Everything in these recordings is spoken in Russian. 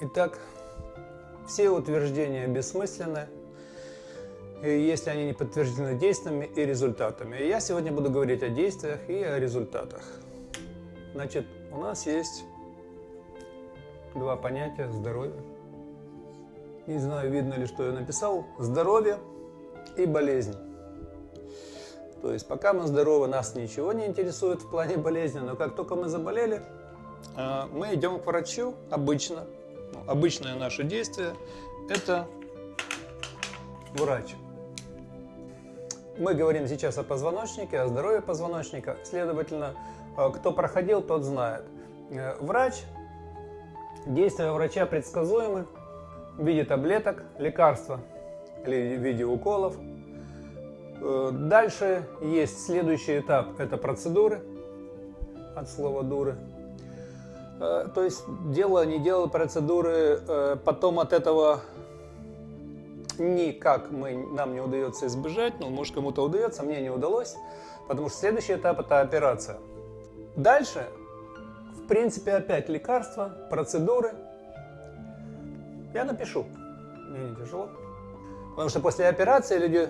Итак, все утверждения бессмысленны, если они не подтверждены действиями и результатами. И я сегодня буду говорить о действиях и о результатах. Значит, у нас есть два понятия здоровья. Не знаю, видно ли, что я написал. Здоровье и болезнь. То есть, пока мы здоровы, нас ничего не интересует в плане болезни, но как только мы заболели, э, мы идем к врачу обычно. Обычное наше действие – это врач. Мы говорим сейчас о позвоночнике, о здоровье позвоночника. Следовательно, э, кто проходил, тот знает. Э, врач, действия врача предсказуемы в виде таблеток, лекарства или в виде уколов. Э, дальше есть следующий этап, это процедуры, от слова дуры. То есть дело не делал процедуры, потом от этого никак мы, нам не удается избежать, но может кому-то удается, мне не удалось, потому что следующий этап это операция. Дальше, в принципе, опять лекарства, процедуры. Я напишу, мне не тяжело. Потому что после операции люди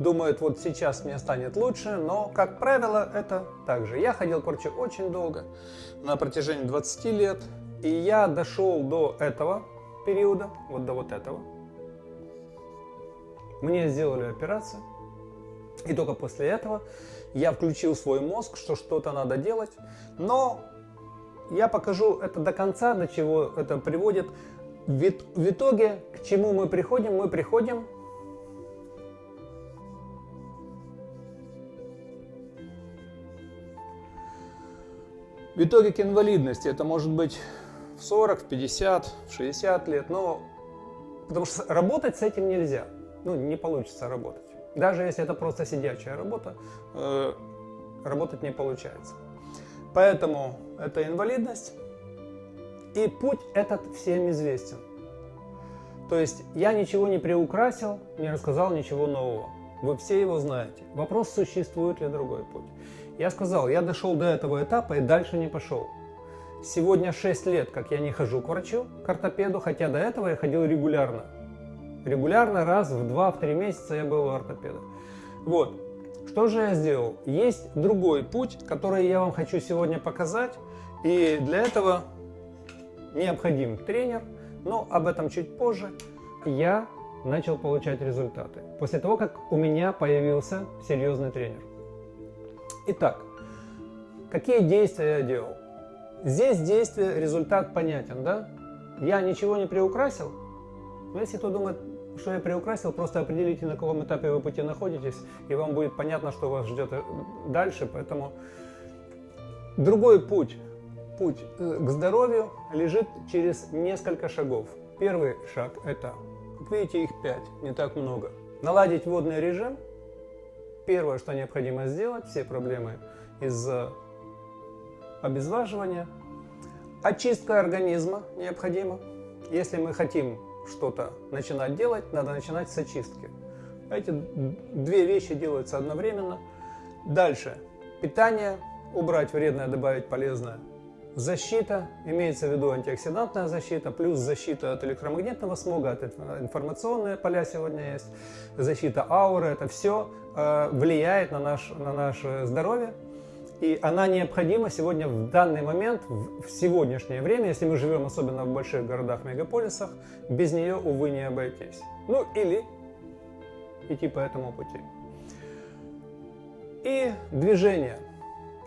думают, вот сейчас мне станет лучше, но, как правило, это так же. Я ходил к врачу очень долго, на протяжении 20 лет, и я дошел до этого периода, вот до вот этого, мне сделали операцию, и только после этого я включил свой мозг, что что-то надо делать. Но я покажу это до конца, до чего это приводит. В итоге, к чему мы приходим? Мы приходим В итоге к инвалидности это может быть в 40, в 50, в 60 лет, но потому что работать с этим нельзя ну, не получится работать. Даже если это просто сидячая работа, э, работать не получается. Поэтому это инвалидность. И путь этот всем известен. То есть я ничего не приукрасил, не рассказал ничего нового. Вы все его знаете. Вопрос, существует ли другой путь. Я сказал, я дошел до этого этапа и дальше не пошел. Сегодня 6 лет, как я не хожу к врачу, к ортопеду, хотя до этого я ходил регулярно. Регулярно, раз в 2-3 месяца я был у ортопеда. Вот. Что же я сделал? Есть другой путь, который я вам хочу сегодня показать. И для этого необходим тренер, но об этом чуть позже. Я начал получать результаты. После того, как у меня появился серьезный тренер. Итак, какие действия я делал? Здесь действие, результат понятен, да? Я ничего не приукрасил, но если кто думает, что я приукрасил, просто определите, на каком этапе вы пути находитесь, и вам будет понятно, что вас ждет э, дальше. Поэтому другой путь, путь э, к здоровью лежит через несколько шагов. Первый шаг – это, как видите, их пять, не так много. Наладить водный режим. Первое, что необходимо сделать, все проблемы из-за обезваживания. Очистка организма необходима. Если мы хотим что-то начинать делать, надо начинать с очистки. Эти две вещи делаются одновременно. Дальше. Питание. Убрать вредное, добавить полезное. Защита, имеется в виду антиоксидантная защита, плюс защита от электромагнитного смога, от информационные поля сегодня есть, защита ауры, это все э, влияет на, наш, на наше здоровье. И она необходима сегодня в данный момент, в сегодняшнее время, если мы живем особенно в больших городах, мегаполисах, без нее, увы, не обойтись. Ну или идти по этому пути. И движение.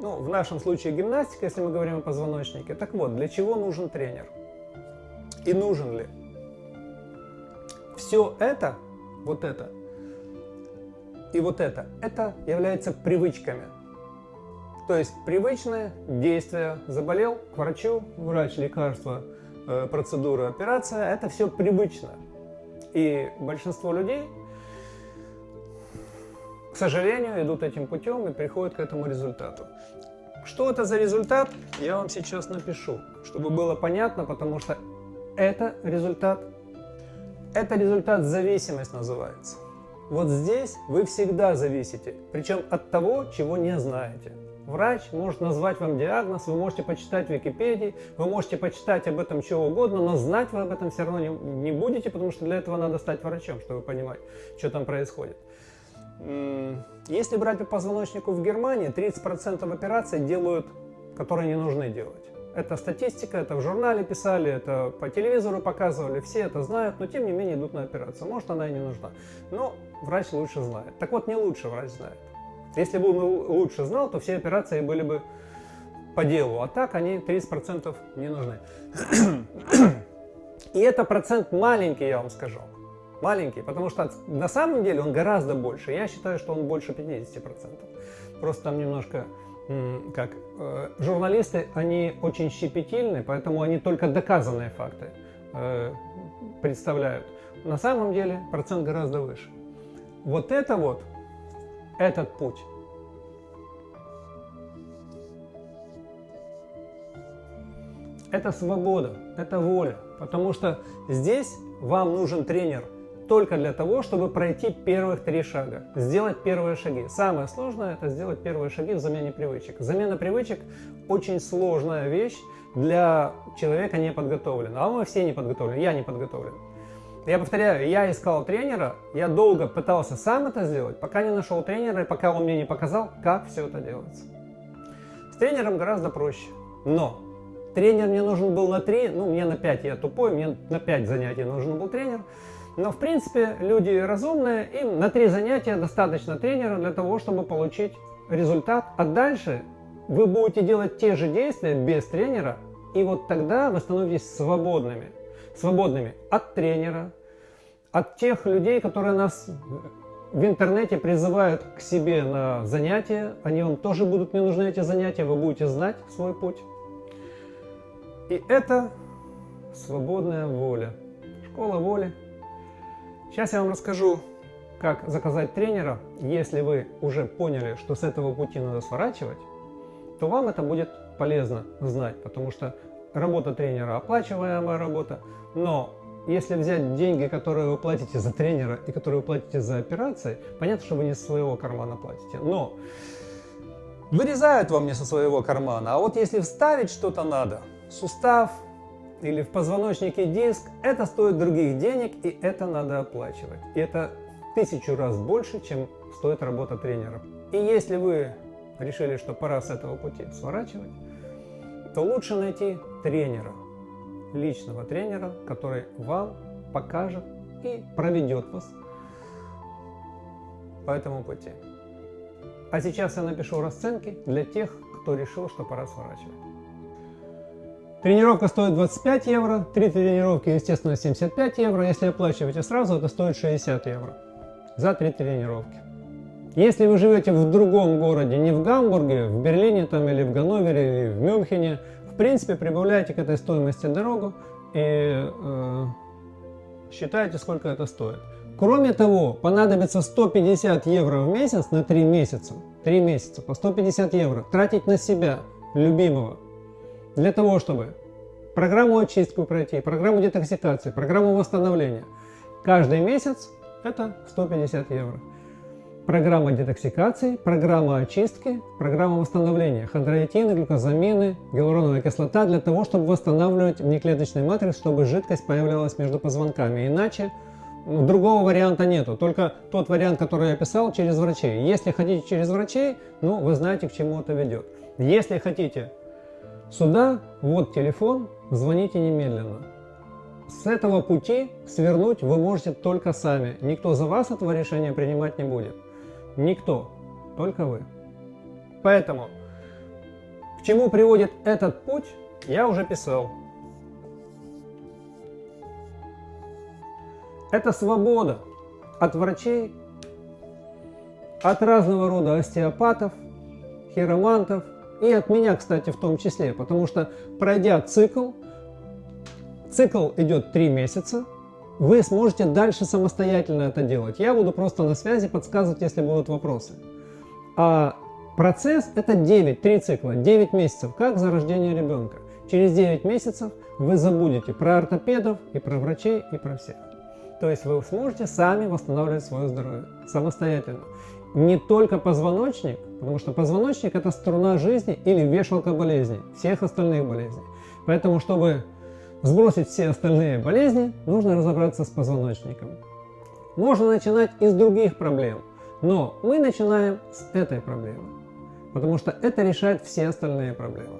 Ну, в нашем случае гимнастика, если мы говорим о позвоночнике. Так вот, для чего нужен тренер? И нужен ли? Все это, вот это и вот это, это является привычками. То есть привычное действие, заболел, к врачу, врач, лекарство, э, процедура, операция, это все привычно. И большинство людей, к сожалению, идут этим путем и приходят к этому результату. Что это за результат, я вам сейчас напишу, чтобы было понятно, потому что это результат, это результат зависимость называется. Вот здесь вы всегда зависите, причем от того, чего не знаете. Врач может назвать вам диагноз, вы можете почитать в Википедии, вы можете почитать об этом чего угодно, но знать вы об этом все равно не, не будете, потому что для этого надо стать врачом, чтобы понимать, что там происходит. Если брать по позвоночнику в Германии, 30% операций делают, которые не нужны делать. Это статистика, это в журнале писали, это по телевизору показывали, все это знают, но тем не менее идут на операцию. Может она и не нужна, но врач лучше знает. Так вот, не лучше врач знает. Если бы он лучше знал, то все операции были бы по делу, а так они 30% не нужны. И это процент маленький, я вам скажу. Маленький, потому что на самом деле он гораздо больше. Я считаю, что он больше 50%. Просто там немножко, как э, журналисты, они очень щепетильны, поэтому они только доказанные факты э, представляют. На самом деле процент гораздо выше. Вот это вот этот путь. Это свобода, это воля, потому что здесь вам нужен тренер только для того, чтобы пройти первых три шага, сделать первые шаги. Самое сложное – это сделать первые шаги в замене привычек. Замена привычек – очень сложная вещь для человека неподготовленного. А мы все не подготовлены, я не подготовлен. Я повторяю, я искал тренера, я долго пытался сам это сделать, пока не нашел тренера и пока он мне не показал, как все это делается. С тренером гораздо проще, но тренер мне нужен был на 3, ну мне на 5, я тупой, мне на 5 занятий нужен был тренер. Но в принципе люди разумные, им на 3 занятия достаточно тренера для того, чтобы получить результат. А дальше вы будете делать те же действия без тренера, и вот тогда вы становитесь свободными свободными от тренера, от тех людей, которые нас в интернете призывают к себе на занятия. Они вам тоже будут не нужны, эти занятия, вы будете знать свой путь. И это свободная воля, школа воли. Сейчас я вам расскажу, как заказать тренера. Если вы уже поняли, что с этого пути надо сворачивать, то вам это будет полезно знать, потому что работа тренера оплачиваемая работа, но если взять деньги, которые вы платите за тренера и которые вы платите за операции, понятно, что вы не со своего кармана платите, но вырезают вам не со своего кармана. А вот если вставить что-то надо, сустав или в позвоночнике диск, это стоит других денег и это надо оплачивать. И это тысячу раз больше, чем стоит работа тренера. И если вы решили, что пора с этого пути сворачивать, то лучше найти тренера, личного тренера, который вам покажет и проведет вас по этому пути. А сейчас я напишу расценки для тех, кто решил, что пора сворачивать. Тренировка стоит 25 евро, три тренировки, естественно, 75 евро. Если оплачиваете сразу, это стоит 60 евро за три тренировки. Если вы живете в другом городе, не в Гамбурге, в Берлине там, или в Ганновере, или в Мюнхене, в принципе, прибавляйте к этой стоимости дорогу и э, считайте, сколько это стоит. Кроме того, понадобится 150 евро в месяц на 3 месяца. 3 месяца по 150 евро тратить на себя, любимого, для того, чтобы программу очистку пройти, программу детоксикации, программу восстановления. Каждый месяц это 150 евро программа детоксикации, программа очистки, программа восстановления, хондроитины, глюкозамины, гиалуроновая кислота для того, чтобы восстанавливать внеклеточный матрикс, чтобы жидкость появлялась между позвонками. Иначе ну, другого варианта нету, только тот вариант, который я писал, через врачей. Если хотите через врачей, ну вы знаете, к чему это ведет. Если хотите сюда, вот телефон, звоните немедленно. С этого пути свернуть вы можете только сами. Никто за вас этого решения принимать не будет. Никто, только вы. Поэтому, к чему приводит этот путь, я уже писал. Это свобода от врачей, от разного рода остеопатов, хиромантов и от меня, кстати, в том числе, потому что пройдя цикл, цикл идет 3 месяца, вы сможете дальше самостоятельно это делать. Я буду просто на связи подсказывать, если будут вопросы. А процесс это 9, 3 цикла, 9 месяцев, как за рождение ребенка. Через 9 месяцев вы забудете про ортопедов и про врачей и про всех. То есть вы сможете сами восстанавливать свое здоровье самостоятельно. Не только позвоночник, потому что позвоночник это струна жизни или вешалка болезней, всех остальных болезней. Поэтому, чтобы сбросить все остальные болезни, нужно разобраться с позвоночником. Можно начинать из других проблем, но мы начинаем с этой проблемы, потому что это решает все остальные проблемы.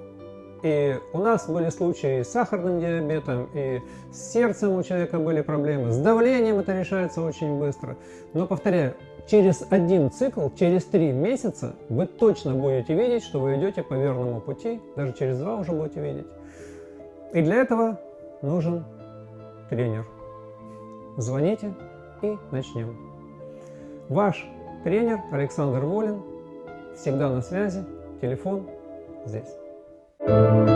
И у нас были случаи с сахарным диабетом, и с сердцем у человека были проблемы, с давлением это решается очень быстро. Но повторяю, через один цикл, через три месяца вы точно будете видеть, что вы идете по верному пути, даже через два уже будете видеть. И для этого нужен тренер. Звоните и начнем. Ваш тренер Александр Волин, всегда на связи, телефон здесь.